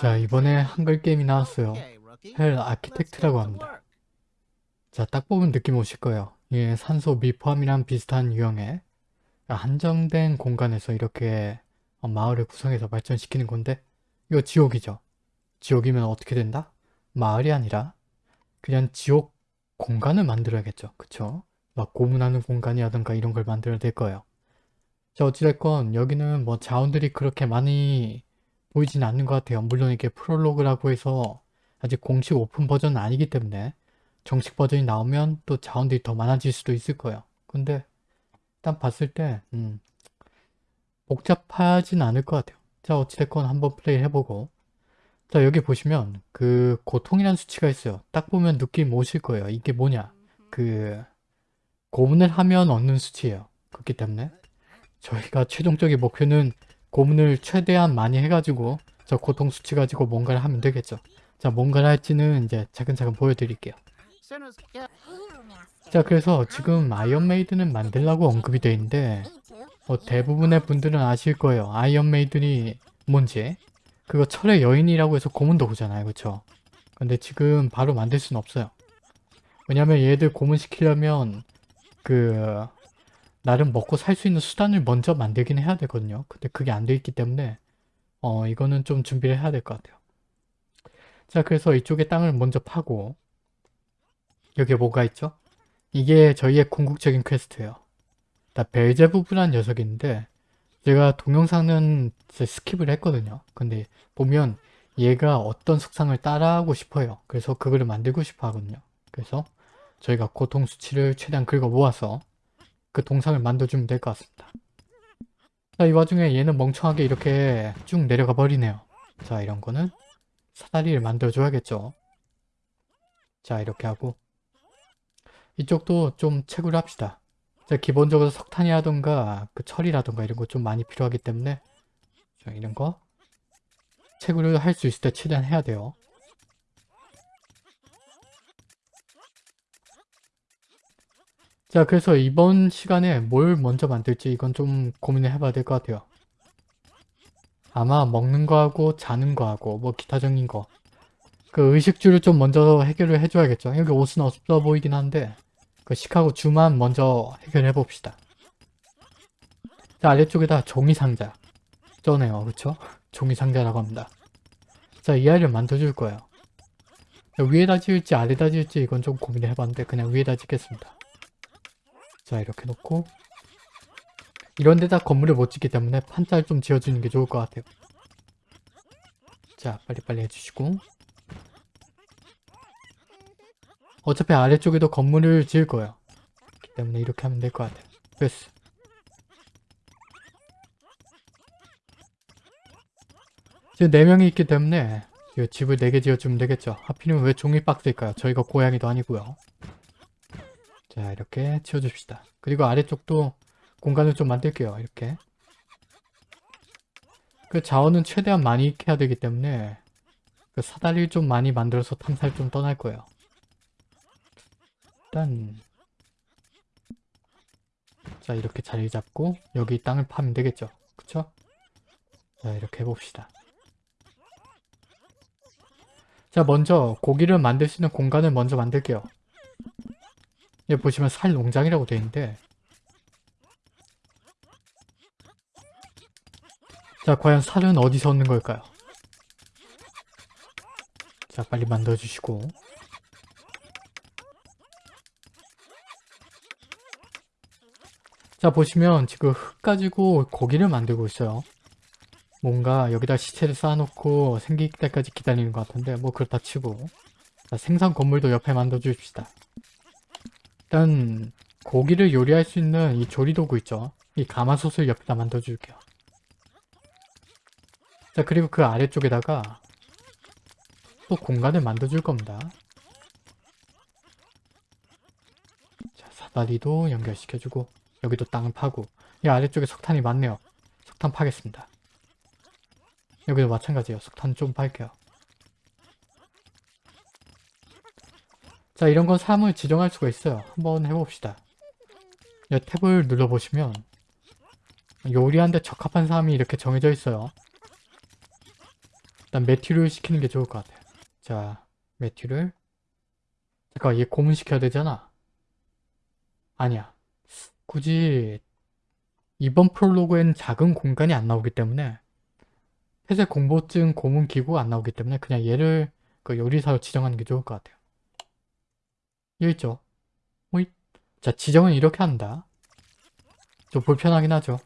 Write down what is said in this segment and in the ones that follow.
자 이번에 한글 게임이 나왔어요. 헬 아키텍트라고 합니다. 자 딱 보면 느낌 오실 거예요. 이게 산소 미포함이랑 비슷한 유형의 한정된 공간에서 이렇게 마을을 구성해서 발전시키는 건데 이거 지옥이죠. 지옥이면 어떻게 된다? 마을이 아니라 그냥 지옥 공간을 만들어야겠죠. 그쵸? 막 고문하는 공간이라든가 이런 걸 만들어야 될 거예요. 자 어찌됐건 여기는 뭐 자원들이 그렇게 많이 보이진 않는 것 같아요. 물론 이게 프롤로그라고 해서 아직 공식 오픈 버전은 아니기 때문에 정식 버전이 나오면 또 자원들이 더 많아질 수도 있을 거예요. 근데 일단 봤을 때 음, 복잡하진 않을 것 같아요. 자 어찌됐건 한번 플레이 해보고 자 여기 보시면 그 고통이라는 수치가 있어요. 딱 보면 느낌 오실 거예요. 이게 뭐냐 그 고문을 하면 얻는 수치예요. 그렇기 때문에 저희가 최종적인 목표는 고문을 최대한 많이 해가지고 저 고통 수치 가지고 뭔가를 하면 되겠죠. 자 뭔가를 할지는 이제 차근차근 보여드릴게요. 자 그래서 지금 iron maiden을 만들라고 언급이 되어 있는데 뭐 대부분의 분들은 아실 거예요. iron maiden이 뭔지 그거 철의 여인이라고 해서 고문 도구잖아요. 그쵸? 근데 지금 바로 만들 수는 없어요. 왜냐면 얘들 고문시키려면 그 나름 먹고 살 수 있는 수단을 먼저 만들긴 해야 되거든요. 근데 그게 안 돼 있기 때문에 어 이거는 좀 준비를 해야 될 것 같아요. 자 그래서 이쪽에 땅을 먼저 파고 여기에 뭐가 있죠? 이게 저희의 궁극적인 quest예요. 나 벨제부브란 녀석인데 제가 동영상은 skip을 했거든요. 근데 보면 얘가 어떤 속상을 따라하고 싶어요. 그래서 그거를 만들고 싶어 하거든요. 그래서 저희가 고통 수치를 최대한 긁어 모아서 그 동상을 만들어주면 될 것 같습니다. 자, 이 와중에 얘는 멍청하게 이렇게 쭉 내려가 버리네요. 자, 이런 거는 사다리를 만들어줘야겠죠. 자, 이렇게 하고 이쪽도 좀 채굴을 합시다. 자, 기본적으로 석탄이라던가 그 철이라던가 이런 거 좀 많이 필요하기 때문에 자, 이런 거 채굴을 할 수 있을 때 최대한 해야 돼요. 자 그래서 이번 시간에 뭘 먼저 만들지 이건 좀 고민을 해봐야 될 것 같아요. 아마 먹는 거하고 자는 거하고 뭐 기타적인 거. 그 의식주를 좀 먼저 해결을 해줘야겠죠. 여기 옷은 없어 보이긴 한데 그 시카고 주만 먼저 해결해 봅시다. 자 아래쪽에다 종이상자 쩌네요 그쵸? 종이상자라고 합니다. 자 이 아이를 만들어줄 거예요. 위에다 지을지 아래다 지을지 이건 좀 고민을 해봤는데 그냥 위에다 짓겠습니다. 자 이렇게 놓고 이런 데다 건물을 못 짓기 때문에 판자를 좀 지어주는 게 좋을 것 같아요. 자 빨리빨리 해주시고 어차피 아래쪽에도 건물을 지을 거예요. 그렇기 때문에 이렇게 하면 될 것 같아요. 됐어. 지금 4명이 있기 때문에 집을 4개 지어주면 되겠죠. 하필이면 왜 종이 박스일까요? 저희가 고양이도 아니고요. 자 이렇게 치워줍시다. 그리고 아래쪽도 공간을 좀 만들게요. 이렇게. 그 자원은 최대한 많이 익 해야 되기 때문에 그 사다리를 좀 많이 만들어서 탐사를 좀 떠날 거예요. 일단 자 이렇게 자리 잡고 여기 땅을 파면 되겠죠. 그쵸? 자 이렇게 해봅시다. 자 먼저 고기를 만들 수 있는 공간을 먼저 만들게요. 여기 보시면 살 농장이라고 되어 있는데. 자 과연 살은 어디서 얻는 걸까요? 자 빨리 만들어주시고. 자 보시면 지금 흙 가지고 고기를 만들고 있어요. 뭔가 여기다 시체를 쌓아놓고 생길 때까지 기다리는 것 같은데 뭐 그렇다 치고. 자, 생산 건물도 옆에 만들어 주십시다 일단 고기를 요리할 수 있는 이 조리도구 있죠. 이 가마솥을 옆에다 만들어줄게요. 자 그리고 그 아래쪽에다가 또 공간을 만들어줄 겁니다. 자 사다리도 연결시켜주고 여기도 땅을 파고 이 아래쪽에 석탄이 많네요. 석탄 파겠습니다. 여기도 마찬가지예요. 석탄 좀 팔게요. 자 이런 건 사람을 지정할 수가 있어요. 한번 해봅시다. 이 탭을 눌러보시면 요리하는데 적합한 사람이 이렇게 정해져 있어요. 일단 매튜를 시키는 게 좋을 것 같아요. 자, 매튜를 잠깐 얘 고문시켜야 되잖아. 아니야. 굳이 이번 프롤로그에는 작은 공간이 안 나오기 때문에 폐쇄 공포증 고문 기구가 안 나오기 때문에 그냥 얘를 그 요리사로 지정하는 게 좋을 것 같아요. 있죠? 호잇. 자, 지정은 이렇게 한다. 좀 불편하긴 하죠.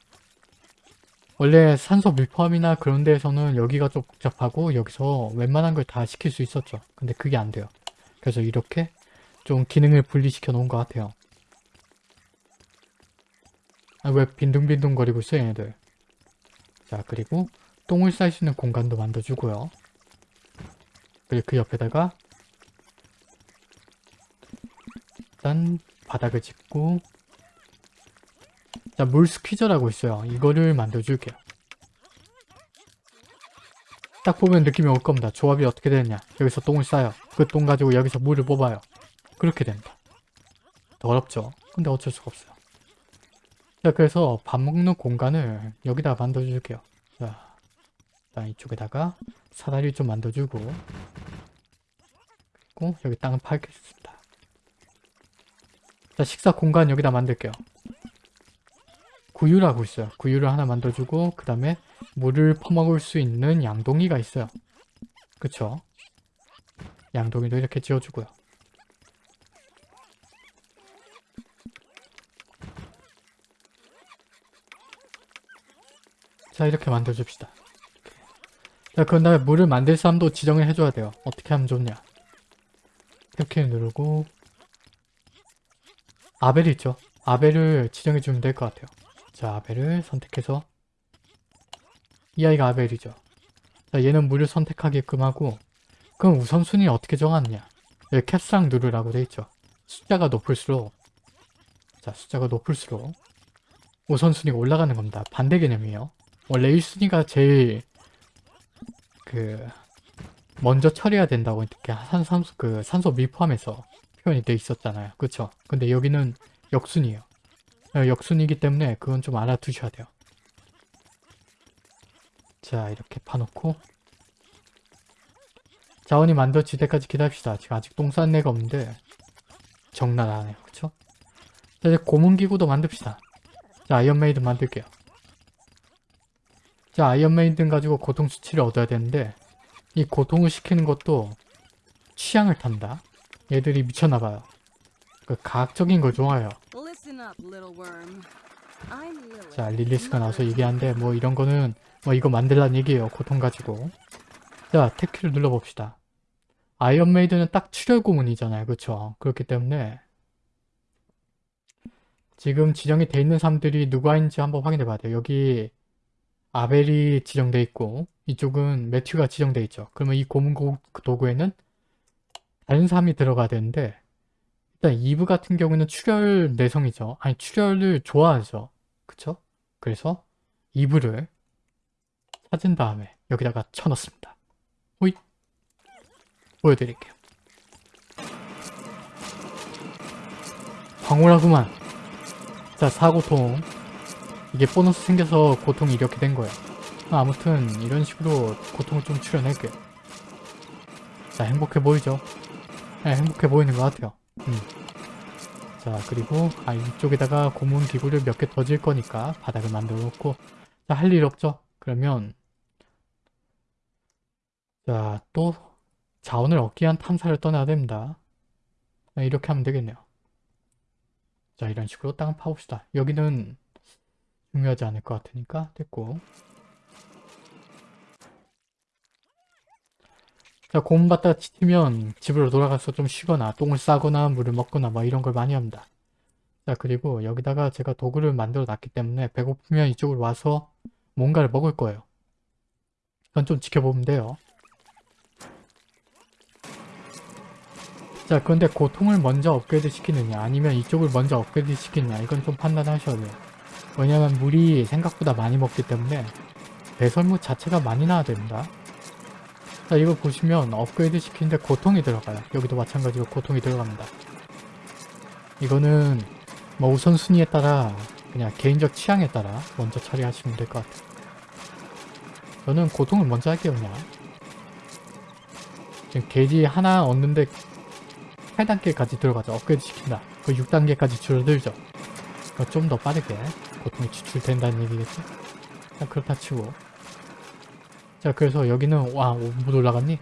원래 산소 밀포함이나 그런 데에서는 여기가 좀 복잡하고 여기서 웬만한 걸 다 시킬 수 있었죠. 근데 그게 안 돼요. 그래서 이렇게 좀 기능을 분리시켜 놓은 것 같아요. 아, 왜 빈둥빈둥 거리고 있어 얘네들. 자 그리고 똥을 쌀 수 있는 공간도 만들어주고요. 그리고 그 옆에다가 일단 바닥을 짚고 자, 물 스퀴저라고 있어요. 이거를 만들어줄게요. 딱 보면 느낌이 올 겁니다. 조합이 어떻게 되느냐. 여기서 똥을 싸요. 그 똥 가지고 여기서 물을 뽑아요. 그렇게 된다. 더럽죠? 근데 어쩔 수가 없어요. 자, 그래서 밥 먹는 공간을 여기다 만들어줄게요. 자, 일단 이쪽에다가 사다리 좀 만들어주고 그리고 여기 땅을 파겠습니다. 자, 식사 공간 여기다 만들게요. 구유라고 있어요. 구유를 하나 만들어주고 그 다음에 물을 퍼먹을 수 있는 양동이가 있어요. 그쵸? 양동이도 이렇게 지어주고요. 자 이렇게 만들어줍시다. 자 그런 다음에 물을 만들 사람도 지정을 해줘야 돼요. 어떻게 하면 좋냐. 이렇게 누르고 아벨 있죠? 아벨을 지정해 주면 될 것 같아요. 자, 아벨을 선택해서 이 아이가 아벨이죠. 자, 얘는 물을 선택하게끔 하고 그럼 우선순위 어떻게 정하느냐 여기 캡스랑 누르라고 돼 있죠. 숫자가 높을수록 자, 숫자가 높을수록 우선순위가 올라가는 겁니다. 반대 개념이에요. 원래 1순위가 제일 그 먼저 처리해야 된다고 이렇게 산산소 그 산소 밀 포함에서 표현이 돼 있었잖아요. 그쵸? 근데 여기는 역순이에요. 어, 역순이기 때문에 그건 좀 알아두셔야 돼요. 자 이렇게 파놓고 자원이 만들어질 때까지 기다립시다. 지금 아직 똥 싼 애가 없는데 장난 아니에요. 그쵸? 자 이제 고문기구도 만듭시다. 자 iron maiden 만들게요. 자 iron maiden 가지고 고통 수치를 얻어야 되는데 이 고통을 시키는 것도 취향을 탄다. 얘들이 미쳤나봐요. 그 가학적인 걸 좋아해요. 자 릴리스가 나와서 얘기하는데 뭐 이런 거는 뭐 이거 만들란 얘기예요. 고통 가지고. 자 tab키를 눌러봅시다. iron maiden은 딱 출혈 고문이잖아요. 그쵸? 그렇기 때문에 지금 지정이 돼 있는 사람들이 누구인지 한번 확인해 봐야 돼요. 여기 아벨이 지정돼 있고 이쪽은 매튜가 지정돼 있죠. 그러면 이 고문 도구에는 다른 사람이 들어가야 되는데 일단 이브 같은 경우는 출혈 내성이죠. 아니 출혈을 좋아하죠. 그쵸? 그래서 이브를 찾은 다음에 여기다가 쳐넣습니다. 호잇! 보여드릴게요. 황홀하구만. 자, 사고통. 이게 보너스 생겨서 고통이 이렇게 된 거예요. 아무튼 이런 식으로 고통을 좀 출연할게요. 자, 행복해 보이죠? 네, 행복해 보이는 것 같아요. 음. 자, 그리고 아 이쪽에다가 고문 기구를 몇 개 더 질 거니까 바닥을 만들어 놓고 자, 할 일 없죠? 그러면 자, 또 자원을 얻기 위한 탐사를 떠나야 됩니다. 네, 이렇게 하면 되겠네요. 자, 이런 식으로 땅을 파봅시다. 여기는 중요하지 않을 것 같으니까 됐고 자, 고문 받다가 지치면 집으로 돌아가서 좀 쉬거나 똥을 싸거나 물을 먹거나 뭐 이런 걸 많이 합니다. 자 그리고 여기다가 제가 도구를 만들어 놨기 때문에 배고프면 이쪽으로 와서 뭔가를 먹을 거예요. 이건 좀 지켜보면 돼요. 자 그런데 고통을 먼저 업그레이드 시키느냐 아니면 이쪽을 먼저 업그레이드 시키느냐 이건 좀 판단하셔야 돼요. 왜냐면 물이 생각보다 많이 먹기 때문에 배설물 자체가 많이 나와야 됩니다. 자 이거 보시면 업그레이드 시키는데 고통이 들어가요. 여기도 마찬가지로 고통이 들어갑니다. 이거는 뭐 우선순위에 따라 그냥 개인적 취향에 따라 먼저 처리하시면 될 것 같아요. 저는 고통을 먼저 할게요 그냥. 지금 게지 하나 얻는데 8단계까지 들어가죠. 업그레이드 시킨다. 그 6단계까지 줄어들죠. 좀 더 빠르게 고통이 추출된다는 얘기겠지? 자, 그렇다 치고. 자, 그래서 여기는, 와, 오, 못 올라갔니?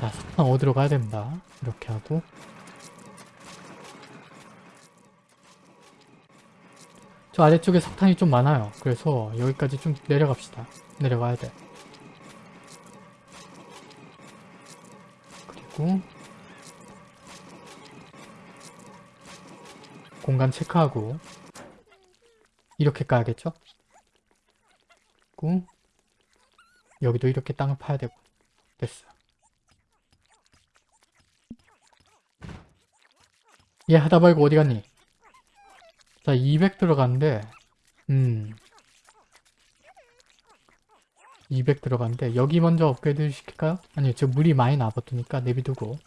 자, 석탄 어디로 가야 됩니다. 이렇게 하고. 저 아래쪽에 석탄이 좀 많아요. 그래서 여기까지 좀 내려갑시다. 내려가야 돼. 그리고 공간 체크하고 이렇게 까야겠죠? 그리고 여기도 이렇게 땅을 파야 되고 됐어. 얘 하다 말고 어디 갔니? 자, 200 들어갔는데, 음. 200 들어갔는데, 여기 먼저 업그레이드 시킬까요? 아니요, 저 물이 많이 나버트니까 내비두고.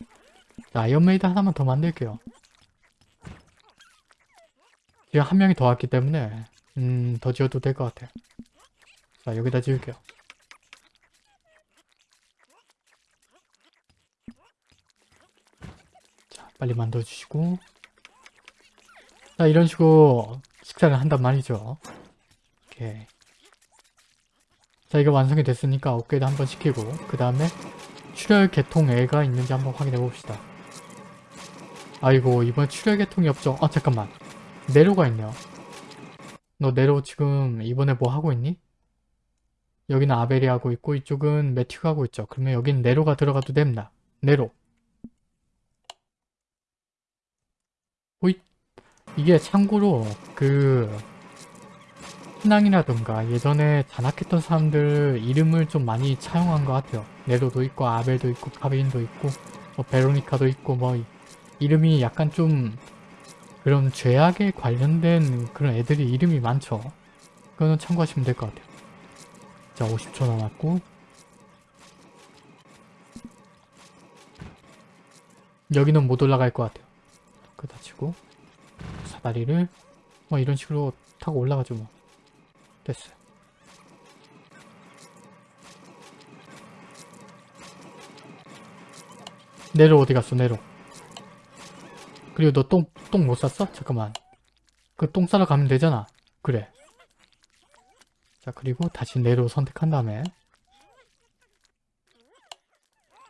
자, iron maiden 하나만 더 만들게요. 지금 한 명이 더 왔기 때문에, 음, 더 지어도 될 것 같아요. 자, 여기다 지을게요. 빨리 만들어주시고. 자, 이런 식으로 식사를 한단 말이죠. 오케이. 자, 이거 완성이 됐으니까 업그레이드 한번 시키고, 그 다음에 출혈 계통 애가 있는지 한번 확인해 봅시다. 아이고, 이번 출혈 계통이 없죠. 아, 잠깐만. 네로가 있네요. 너 네로 지금 이번에 뭐 하고 있니? 여기는 아벨이 하고 있고, 이쪽은 매튜가 하고 있죠. 그러면 여긴 네로가 들어가도 됩니다. 네로. 호잇. 이게 참고로 그 신앙이라던가 예전에 잔악했던 사람들 이름을 좀 많이 차용한 것 같아요. 네로도 있고 아벨도 있고 카빈도 있고 뭐 베로니카도 있고 뭐 이- 이름이 약간 좀 그런 죄악에 관련된 그런 애들이 이름이 많죠. 그거는 참고하시면 될 것 같아요. 자 50초 남았고 여기는 못 올라갈 것 같아요. 그다 치고 사다리를 뭐 이런 식으로 타고 올라가죠 뭐. 됐어요. 내로 어디 갔어 내로? 그리고 너 똥 똥 못 쌌어? 잠깐만. 그 똥 싸러 가면 되잖아. 그래. 자 그리고 다시 내로 선택한 다음에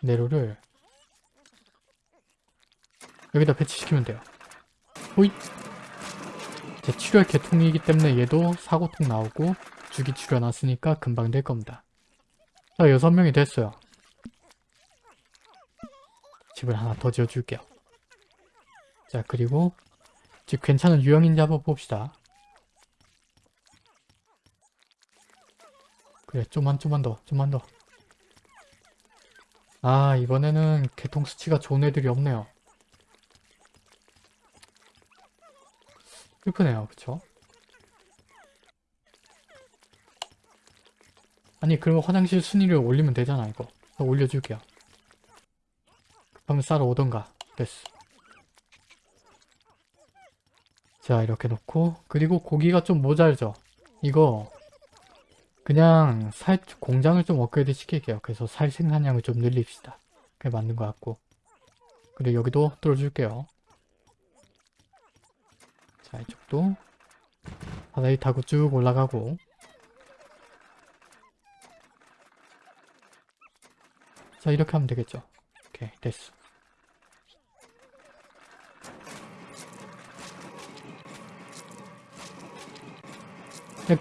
내로를 여기다 배치시키면 돼요 호잇 제 출혈 개통이기 때문에 얘도 사고통 나오고 주기 출혈났으니까 금방 될 겁니다. 자, 여섯 명이 됐어요. 집을 하나 더 지어줄게요. 자, 그리고 집 괜찮은 유형인지 한번 봅시다. 그래, 좀만, 좀만 더, 좀만 더. 아, 이번에는 개통 수치가 좋은 애들이 없네요. 슬프네요. 그쵸? 아니 그러면 화장실 순위를 올리면 되잖아 이거. 더 올려줄게요. 급하면 싸러 오던가. 됐어. 자 이렇게 놓고. 그리고 고기가 좀 모자르죠? 이거 그냥 살 공장을 좀 업그레이드 시킬게요. 그래서 살 생산량을 좀 늘립시다. 그게 맞는 것 같고. 그리고 여기도 뚫어줄게요 자 이쪽도 바다이 타고 쭉 올라가고. 자 이렇게 하면 되겠죠? 오케이 됐어.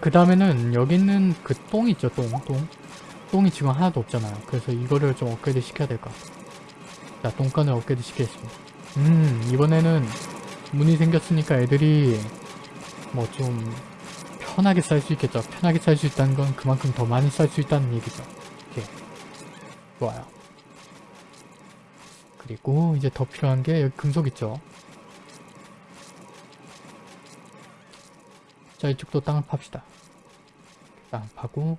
그 다음에는 여기 있는 그 똥 있죠 똥 똥. 똥이 지금 하나도 없잖아요. 그래서 이거를 좀 업그레이드 시켜야 될것 같아요 자 똥간을 업그레이드 시키겠습니다. 음 이번에는 문이 생겼으니까 애들이 뭐 좀 편하게 쌀 수 있겠죠. 편하게 쌀 수 있다는 건 그만큼 더 많이 쌀 수 있다는 얘기죠. 오케이. 좋아요. 그리고 이제 더 필요한 게 여기 금속 있죠. 자 이쪽도 땅을 팝시다. 땅 파고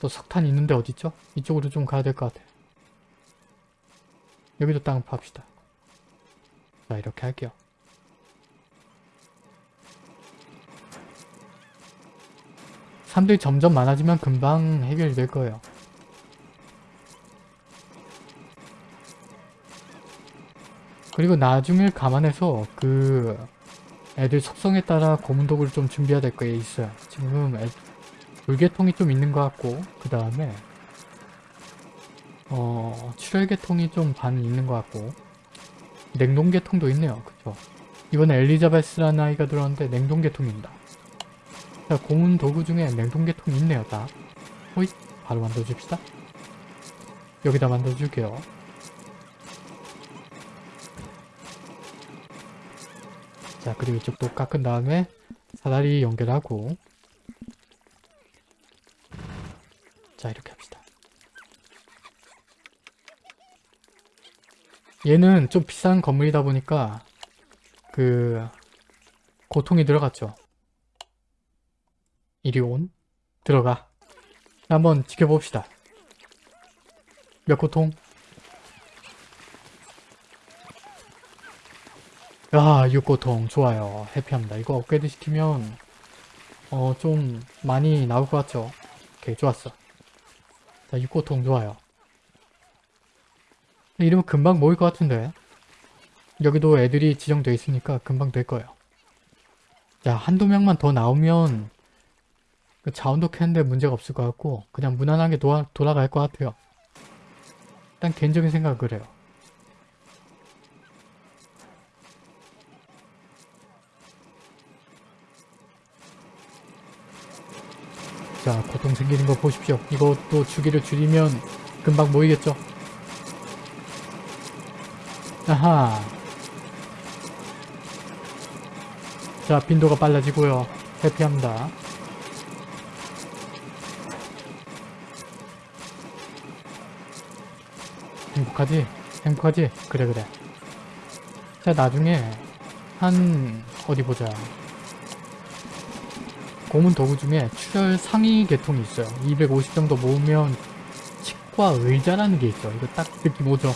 또 석탄 있는데 어딨죠? 이쪽으로 좀 가야 될 것 같아. 여기도 땅을 팝시다. 자 이렇게 할게요. 사람들이 점점 많아지면 금방 해결이 될 거예요. 그리고 나중을 감안해서 그 애들 속성에 따라 고문 도구를 좀 준비해야 될게 있어요. 지금 애, 불계통이 좀 있는 것 같고 그 다음에 어 출혈계통이 좀 반 있는 것 같고 냉동계통도 있네요. 그쵸? 이번에 엘리자베스라는 아이가 들어왔는데 냉동계통입니다. 자 고문 도구 중에 냉동계통이 있네요. 다. 호잇 바로 만들어줍시다. 여기다 만들어줄게요. 자 그리고 이쪽도 깎은 다음에 사다리 연결하고 자 이렇게 합시다. 얘는 좀 비싼 건물이다 보니까 그 고통이 들어갔죠. 이리 온 들어가 한번 지켜봅시다. 몇 고통? 아, 6고통 좋아요. 해피합니다. 이거 업그레이드 시키면 어 좀 많이 나올 것 같죠? 오케이 좋았어. 자 6고통 좋아요. 이러면 금방 모일 것 같은데 여기도 애들이 지정되어 있으니까 금방 될 거예요. 자 한두 명만 더 나오면 그 자원도 캐는데 문제가 없을 것 같고 그냥 무난하게 도와, 돌아갈 것 같아요. 일단 개인적인 생각은 그래요. 자, 고통 생기는 거 보십시오. 이것도 주기를 줄이면 금방 모이겠죠? 아하. 자, 빈도가 빨라지고요. 해피합니다. 행복하지? 행복하지? 그래 그래. 자, 나중에 한 어디 보자. 고문 도구 중에 출혈 상위 계통이 있어요. 250 정도 모으면 치과 의자라는 게 있죠. 이거 딱 느낌 오죠?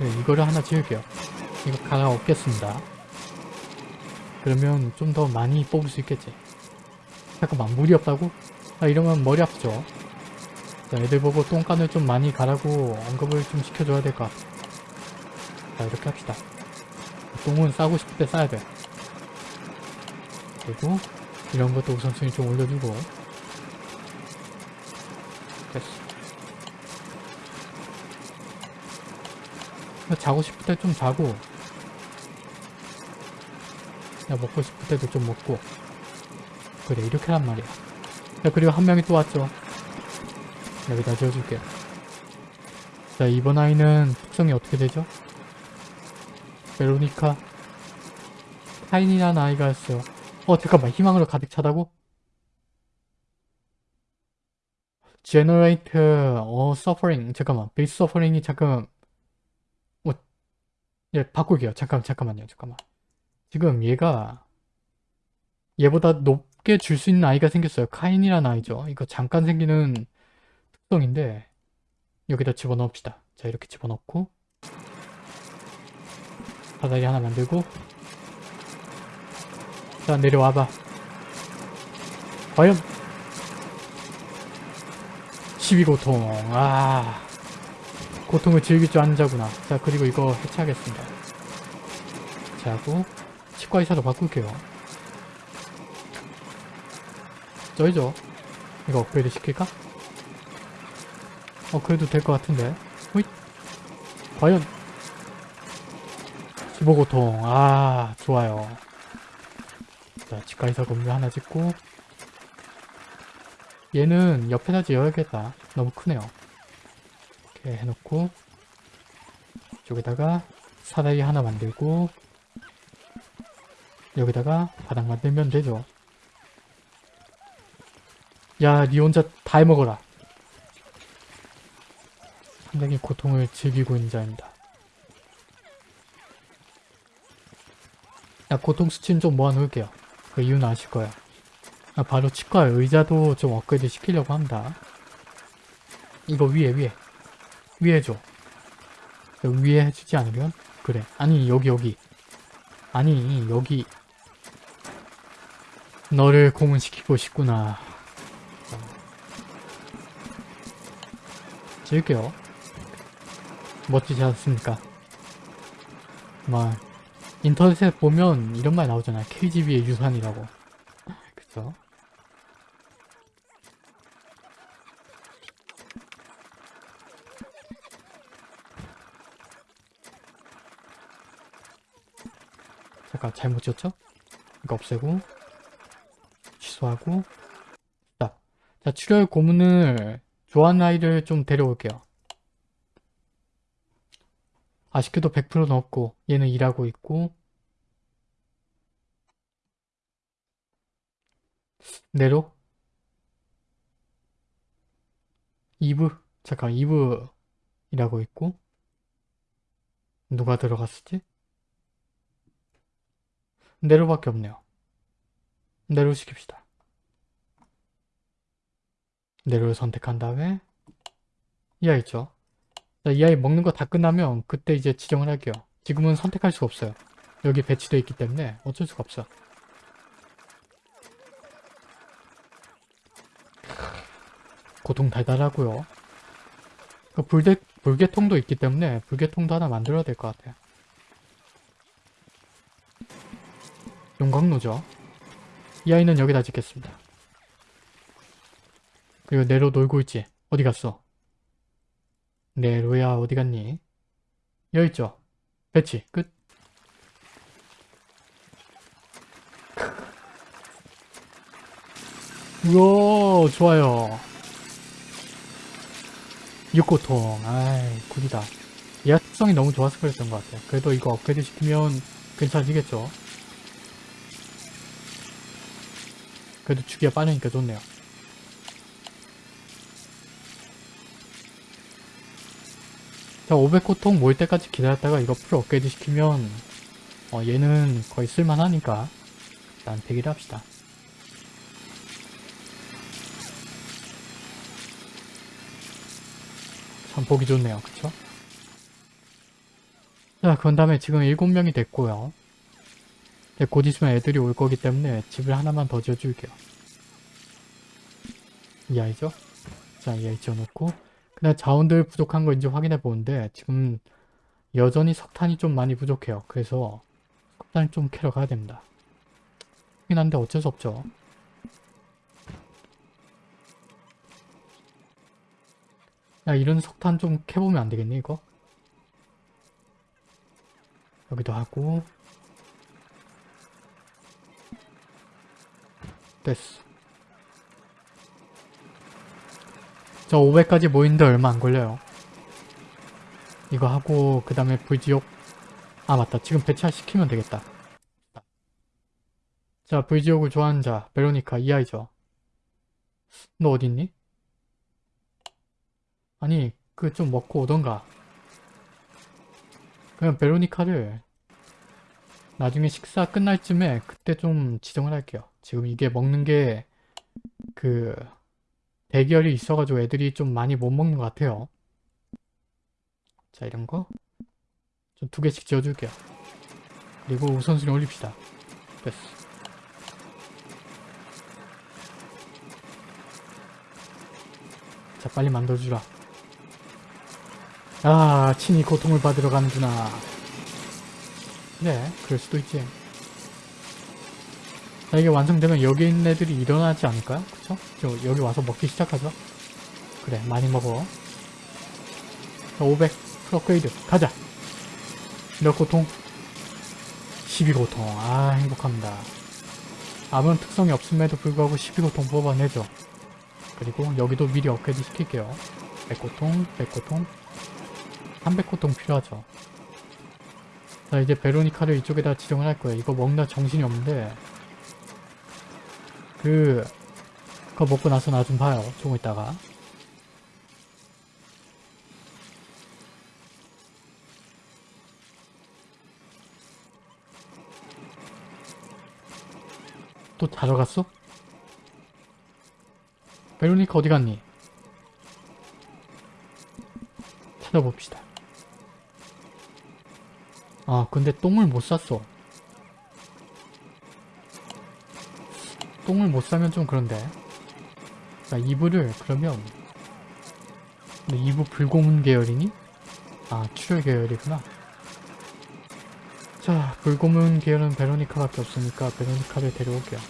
네, 이거를 하나 지을게요. 이거 갈아 없겠습니다. 그러면 좀 더 많이 뽑을 수 있겠지. 잠깐만 물이 없다고? 아 이러면 머리 아프죠? 자, 애들 보고 똥간을 좀 많이 가라고 언급을 좀 시켜줘야 될 것 같아. 자 이렇게 합시다. 똥은 싸고 싶을 때 싸야 돼. 그리고 이런 것도 우선순위 좀 올려주고 됐어 자고 싶을 때 좀 자고 야 먹고 싶을 때도 좀 먹고 그래 이렇게 란 말이야 자 그리고 한 명이 또 왔죠 여기다 지어줄게요. 자 이번 아이는 특성이 어떻게 되죠? 베로니카. 타인이라는 아이가 있어요. 어 잠깐만. 희망으로 가득 차다고? generate 어 suffering. 잠깐만. Base suffering이 잠깐 어, 예 바꿀게요. 잠깐 잠깐만요. 잠깐만. 지금 얘가 얘보다 높게 줄 수 있는 아이가 생겼어요. 카인이라는 아이죠. 이거 잠깐 생기는 특성인데 여기다 집어넣읍시다. 자 이렇게 집어넣고 사다리 하나 만들고 자 내려와봐. 과연 12고통. 아 고통을 즐길 줄 아는 자구나. 자 그리고 이거 해체하겠습니다. 자고 치과의사로 바꿀게요. 쩔죠? 이거 업그레이드 시킬까? 어 그래도 될 것 같은데. 호잇. 과연. 15고통. 아 좋아요. 자 치과의사 건물 하나 짓고. 얘는 옆에다 지어야겠다. 너무 크네요. 이렇게 해놓고. 이쪽에다가 사다리 하나 만들고. 여기다가 바닥 만들면 되죠. 야 니 혼자 다 해먹어라 상당히 고통을 즐기고 있는 자입니다. 야 고통 수치는 좀 모아놓을게요. 그 이유는 아실 거야 아, 바로 치과 의자도 좀 업그레이드 시키려고 합니다. 이거 위에 위에. 위에 해줘 위에 해주지 않으면? 그래. 아니 여기 여기. 아니 여기. 너를 고문시키고 싶구나. 지을게요 멋지지 않습니까 막 인터넷에 보면 이런 말 나오잖아. KGB의 유산이라고. 그쵸? 잠깐 잘못 지었죠? 이거 없애고 취소하고 자, 자 출혈 고문을 좋아하는 아이를 좀 데려올게요. 아쉽게도 100% 넣었고 얘는 일하고 있고 내로 2부 잠깐 2부 일하고 있고 누가 들어갔었지? 내로밖에 없네요. 내로 시킵시다. 내로를 선택한 다음에 이 아이 있죠? 자, 이 아이 먹는 거 다 끝나면 그때 이제 지정을 할게요. 지금은 선택할 수가 없어요. 여기 배치되어 있기 때문에 어쩔 수가 없어. 고통 달달하고요. 그 불대, 불개통도 있기 때문에 불개통도 하나 만들어야 될 것 같아요. 용광로죠. 이 아이는 여기다 짓겠습니다. 그리고 내로 놀고 있지. 어디 갔어? 네 로야 어디 갔니? 여기 있죠. 배치 끝. 우와 좋아요. 육고통 아이 굿이다. 얘 특성이 너무 좋아서 그랬던 것 같아요. 그래도 이거 업그레이드 시키면 괜찮아지겠죠. 그래도 주기가 빠르니까 좋네요. 자, 500고통 모일 때까지 기다렸다가 이거 풀 업그레이드 시키면 어, 얘는 거의 쓸만하니까 일단 대기를 합시다. 참 보기 좋네요. 그쵸? 자, 그런 다음에 지금 7명이 됐고요. 네, 곧 있으면 애들이 올 거기 때문에 집을 하나만 더 지어줄게요. 이 아이죠? 자, 이 아이 지어놓고 그냥 자원들 부족한 거 이제 확인해 보는데 지금 여전히 석탄이 좀 많이 부족해요. 그래서 석탄을 좀 캐러 가야 됩니다. 그긴 한데 어쩔 수 없죠. 야 이런 석탄 좀 캐보면 안 되겠니 이거? 여기도 하고 됐어. 저 500까지 모이는데 얼마 안 걸려요. 이거 하고 그 다음에 불지옥 아 맞다 지금 배차 시키면 되겠다. 자 불지옥을 좋아하는 자 베로니카 이 아이죠. 너 어딨니? 아니 그 좀 먹고 오던가. 그냥 베로니카를 나중에 식사 끝날 쯤에 그때 좀 지정을 할게요. 지금 이게 먹는 게 그 대결이 있어가지고 애들이 좀 많이 못 먹는 것 같아요. 자 이런 거 좀 두 개씩 지어줄게요. 그리고 우선순위 올립시다. 됐어. 자 빨리 만들어주라. 아 친히 고통을 받으러 가는구나. 네 그럴 수도 있지. 자 이게 완성되면 여기 있는 애들이 일어나지 않을까요? 그쵸? 저 여기 와서 먹기 시작하죠? 그래 많이 먹어. 자, 500 프로그레이드. 가자. 몇 고통? 12고통. 아 행복합니다. 아무런 특성이 없음에도 불구하고 12고통 뽑아내죠. 그리고 여기도 미리 업그레이드 시킬게요. 100고통 100고통. 300고통 필요하죠. 자 이제 베로니카를 이쪽에다 지정을 할 거예요. 이거 먹나 정신이 없는데 그 그거 먹고 나서 나 좀 봐요 조금 있다가 또 자러 갔어? 베로니카 어디 갔니? 찾아봅시다 아 근데 똥을 못 쌌어 똥을 못 싸면 좀 그런데 자 이불을 그러면 근데 이부 불고문 계열이니? 아 출혈 계열이구나 자, 불고문 계열은 베로니카밖에 없으니까 베로니카를 데려올게요.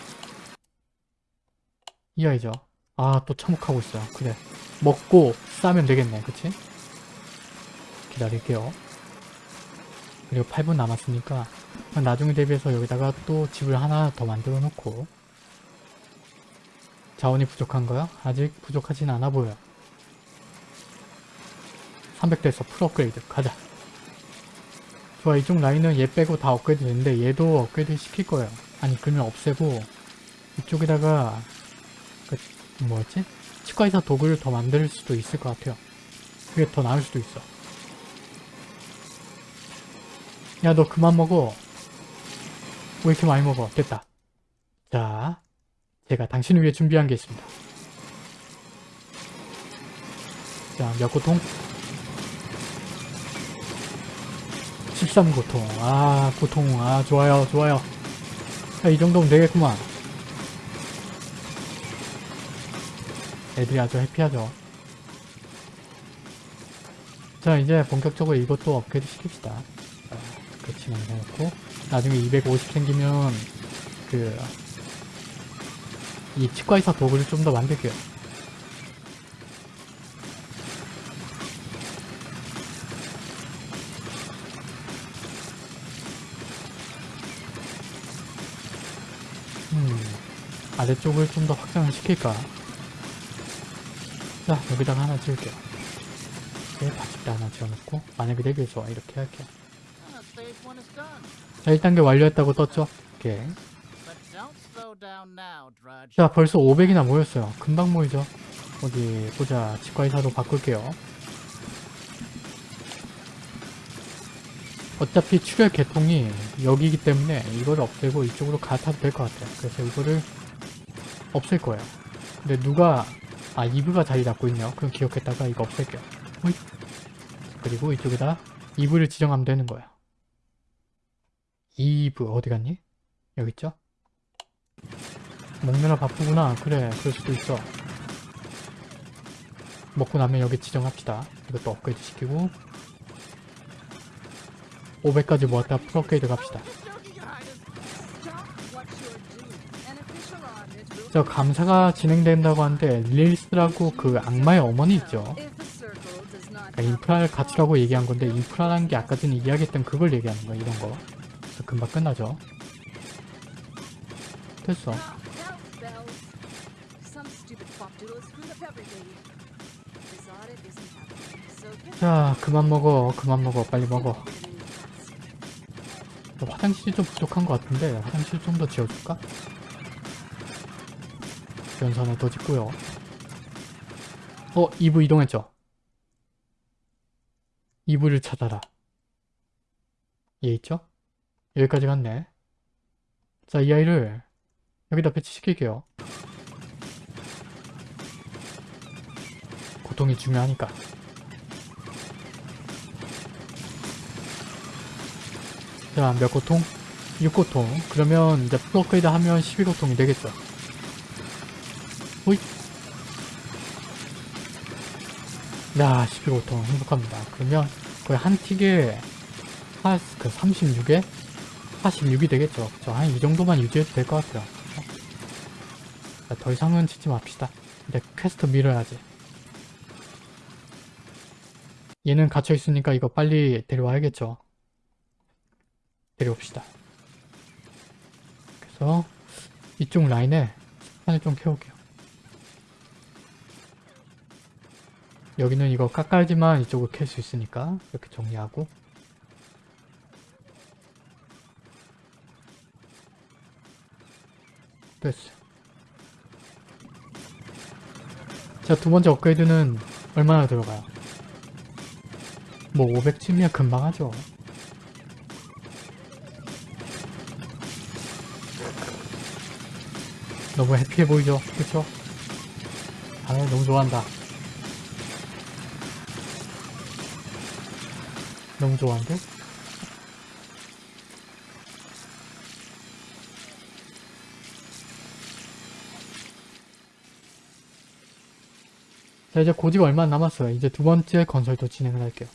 이 아이죠. 아, 또 참혹하고 있어요. 그래. 먹고 싸면 되겠네. 그치? 기다릴게요. 그리고 8분 남았으니까 나중에 대비해서 여기다가 또 집을 하나 더 만들어 놓고 자원이 부족한가요? 아직 부족하진 않아 보여. 300대에서 full 업그레이드 가자. 좋아 이쪽 라인은 얘 빼고 다 업그레이드 되는데 얘도 업그레이드 시킬 거예요. 아니 그러면 없애고 이쪽에다가 그 뭐였지? 치과의사 도구를 더 만들 수도 있을 것 같아요. 그게 더 나을 수도 있어. 야 너 그만 먹어. 왜 이렇게 많이 먹어? 됐다. 자, 제가 당신을 위해 준비한 게 있습니다. 자, 몇 고통? 13고통. 아, 고통. 아, 좋아요, 좋아요. 자, 이 정도면 되겠구만. 애들이 아주 해피하죠. 자, 이제 본격적으로 이것도 업그레이드 시킵시다. 그 진행해놓고 나중에 250 생기면 그 이 치과의사 도구를 좀더 만들게요. 음, 아래쪽을 좀 더 확장을 시킬까? 자, 여기다가 하나 지을게요. 네, 바짓대 하나 지어놓고 만약에 되게 좋아 이렇게 할게요. Ah. 자, 1단계 완료했다고 떴죠? 오케이. 자, 벌써 500이나 모였어요. 금방 모이죠? 어디 보자. 치과의사로 바꿀게요. 어차피 출혈 개통이 여기이기 때문에 이걸 없애고 이쪽으로 갈아타도 될 것 같아요. 그래서 이거를 없앨 거예요. 근데 누가 아 이브가 자리 잡고 있네요. 그럼 기억했다가 이거 없앨게요. 호잇. 그리고 이쪽에다 이브를 지정하면 되는 거예요. 이브 어디 갔니? 여기 있죠? 먹느라 바쁘구나. 그래, 그럴 수도 있어. 먹고 나면 여기 지정합시다. 이것도 업그레이드 시키고 500까지 모았다 프로업그레이드 갑시다. 저 감사가 진행된다고 하는데 릴스라고 그 악마의 어머니 있죠. 그러니까 인프라를 갖추라고 얘기한 건데 인프라라는 게 아까 전에 이야기했던 그걸 얘기하는 거야 이런 거. 그래서 금방 끝나죠. 됐어. 자, 그만 먹어. 그만 먹어. 빨리 먹어. 화장실이 좀 부족한 것 같은데 화장실 좀 더 지어줄까? 연산을 더 짓고요. 어? 2부 이동했죠? 2부를 찾아라. 얘 있죠? 여기까지 갔네. 자, 이 아이를 여기다 배치시킬게요. 고통이 중요하니까. 자, 몇 고통? 6고통. 그러면 이제 프로그레이드 하면 12고통이 되겠죠. 호잇. 야, 12고통. 행복합니다. 그러면 거의 한 틱에 한, 그 36에 46이 되겠죠. 그쵸? 한 이 정도만 유지해도 될 것 같아요. 자, 더 이상은 짓지 맙시다. 이제 퀘스트 밀어야지. 얘는 갇혀있으니까 이거 빨리 데려와야겠죠. 데려옵시다. 그래서 이쪽 라인에 스판을 좀 캐올게요. 여기는 이거 깎아야지만 이쪽을 캘 수 있으니까 이렇게 정리하고 됐어. 자, 두 번째 업그레이드는 얼마나 들어가요? 뭐 500쯤이면 금방 하죠. 너무 해피해 보이죠? 그쵸? 아, 너무 좋아한다. 너무 좋아한데? 자, 이제 고지가 얼마 안 남았어요. 이제 두 번째 건설도 진행을 할게요.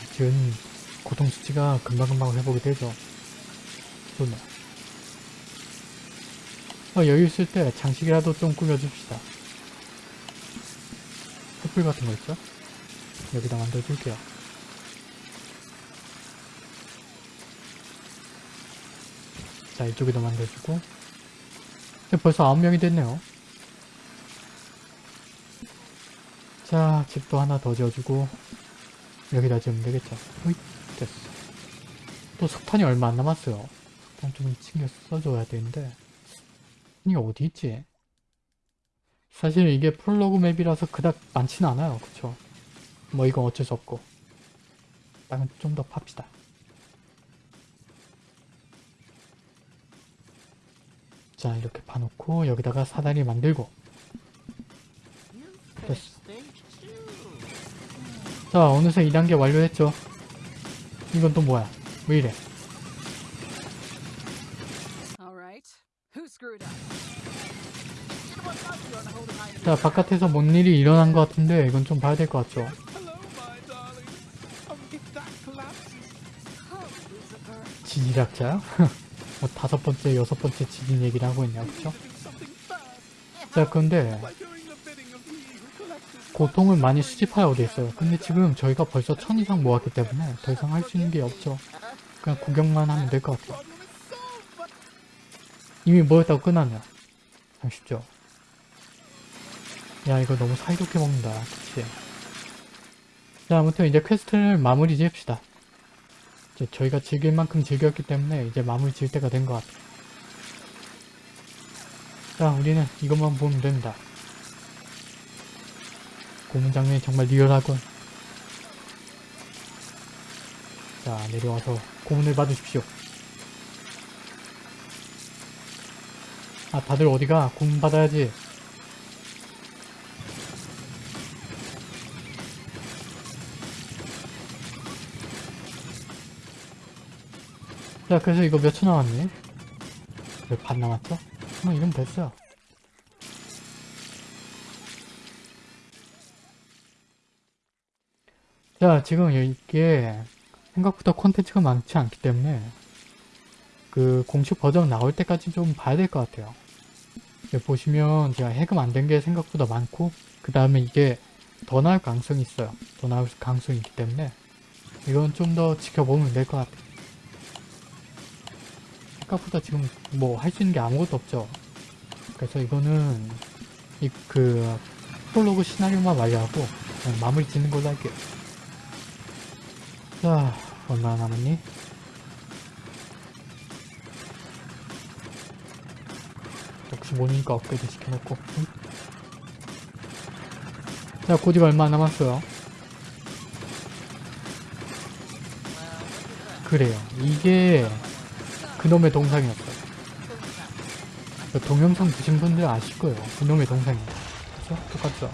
사실은 고통 수치가 금방금방 회복이 되죠. 좋네. 어, 여유 있을 때 장식이라도 좀 꾸며줍시다. 횃불 같은 거 있죠? 여기다 만들어줄게요. 자, 이쪽에도 만들어주고. 벌써 9명이 됐네요. 자, 집도 하나 더 지어주고. 여기다 지으면 되겠죠. 으이, 됐어. 또 석탄이 얼마 안 남았어요. 석탄 좀 챙겨 써줘야 되는데. 이게 어디 있지? 사실 이게 프롤로그 맵이라서 그닥 많지는 않아요. 그쵸? 뭐 이건 어쩔 수 없고. 땅은 좀 더 팝시다. 자, 이렇게 파놓고 여기다가 사다리 만들고. Two. 자, 어느새 2단계 완료했죠. 이건 또 뭐야? 왜 이래? 자, 바깥에서 뭔 일이 일어난 것 같은데 이건 좀 봐야 될 것 같죠. 지질학자요? 뭐 다섯 번째, 여섯 번째 지진 얘기를 하고 있냐, 그쵸? 자, his 고통을 많이 수집하여 있어요. 근데 지금 저희가 벌써 천 이상 모았기 때문에 더 이상 할 수 있는 게 없죠. 그냥 구경만 하면 될 것 같아요. 이미 모였다고 끝났네요. 참 쉽죠. 야 이거 너무 사이좋게 먹는다. 그치? 자 아무튼 이제 quest를 마무리 지읍시다. 이제 저희가 즐길 만큼 즐겼기 때문에 이제 마무리 지을 때가 된 것 같아요. 자 우리는 이것만 보면 된다. 고문 장면이 정말 리얼하군. 자 내려와서 고문을 받으십시오. 아 다들 어디가? 고문 받아야지. 자 그래서 이거 몇 초 남았니? 왜반 남았죠? 뭐 이러면 됐어요. 자 지금 이게 생각보다 콘텐츠가 많지 않기 때문에 그 공식 버전 나올 때까지 좀 봐야 될 것 같아요. 보시면 제가 해금 안 된 게 생각보다 많고 그 다음에 이게 더 나을 가능성이 있어요. 더 나을 가능성이 있기 때문에 이건 좀 더 지켜보면 될 것 같아요. 생각보다 지금 뭐 할 수 있는 게 아무것도 없죠. 그래서 이거는 이 그 프롤로그 시나리오만 완료하고 그냥 마무리 짓는 걸로 할게요. 자, 얼마나 남았니? 역시 모니까 업그레이드 시켜놓고 응? 자 고디가 얼마 안 남았어요. 그래요 이게 그놈의 동상이었어요 그 동영상 보신 분들 아실 거예요. 그놈의 동상이에요 그죠? 똑같죠?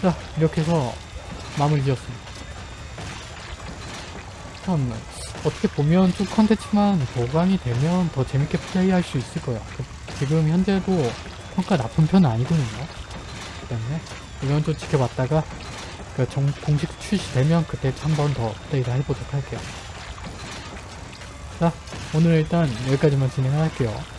자 이렇게 해서 마무리 지었습니다. 참 어떻게 보면 좀 컨텐츠만 보강이 되면 더 재밌게 플레이할 수 있을 거예요 그- 지금 현재도 평가 나쁜 편은 아니거든요. 그 때문에 이건 좀 지켜봤다가 그 정, 공식 출시되면 그때 한 번 더 플레이를 해보도록 할게요. 자 오늘 일단 여기까지만 진행할게요